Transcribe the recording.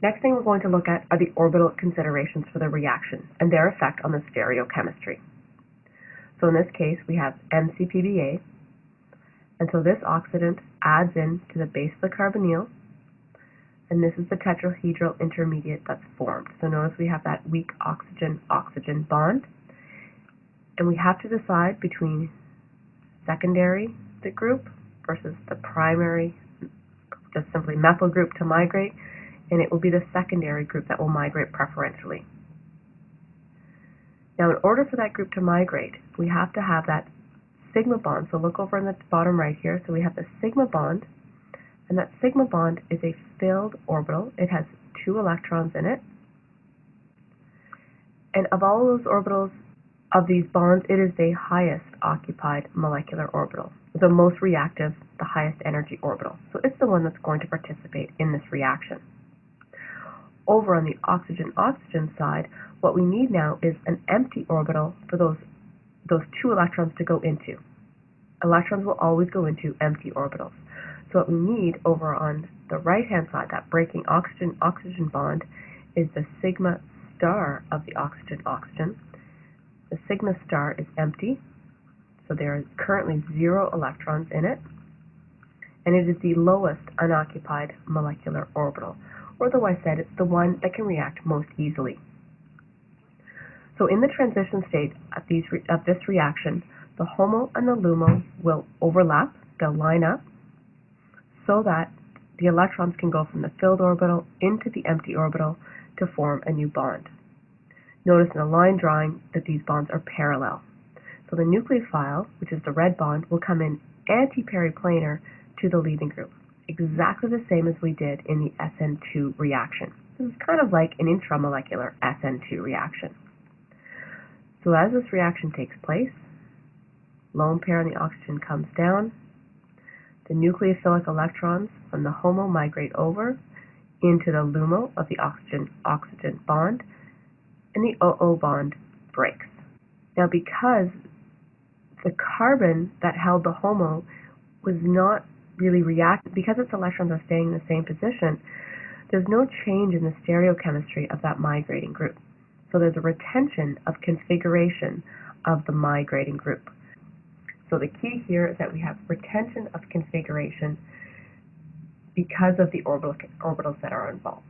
Next thing we're going to look at are the orbital considerations for the reaction and their effect on the stereochemistry. So in this case, we have MCPBA, and so this oxidant adds in to the base of the carbonyl, and this is the tetrahedral intermediate that's formed. So notice we have that weak oxygen-oxygen bond, and we have to decide between secondary the group versus the primary, just simply methyl group to migrate, and it will be the secondary group that will migrate preferentially. Now in order for that group to migrate, we have to have that sigma bond. So look over in the bottom right here. So we have the sigma bond, and that sigma bond is a filled orbital. It has two electrons in it. And of all those orbitals of these bonds, it is the highest occupied molecular orbital, the most reactive, the highest energy orbital. So it's the one that's going to participate in this reaction. Over on the oxygen-oxygen side, what we need now is an empty orbital for those, those two electrons to go into. Electrons will always go into empty orbitals. So what we need over on the right-hand side, that breaking oxygen-oxygen bond, is the sigma star of the oxygen-oxygen. The sigma star is empty, so there are currently zero electrons in it, and it is the lowest unoccupied molecular orbital or otherwise said, the one that can react most easily. So in the transition state of, these of this reaction, the HOMO and the LUMO will overlap, they'll line up, so that the electrons can go from the filled orbital into the empty orbital to form a new bond. Notice in the line drawing that these bonds are parallel. So the nucleophile, which is the red bond, will come in anti-periplanar to the leaving group exactly the same as we did in the SN2 reaction. This is kind of like an intramolecular SN2 reaction. So as this reaction takes place, lone pair on the oxygen comes down, the nucleophilic electrons from the HOMO migrate over into the LUMO of the oxygen-oxygen bond, and the OO bond breaks. Now because the carbon that held the HOMO was not really react, because its electrons are staying in the same position, there's no change in the stereochemistry of that migrating group. So there's a retention of configuration of the migrating group. So the key here is that we have retention of configuration because of the orbital, orbitals that are involved.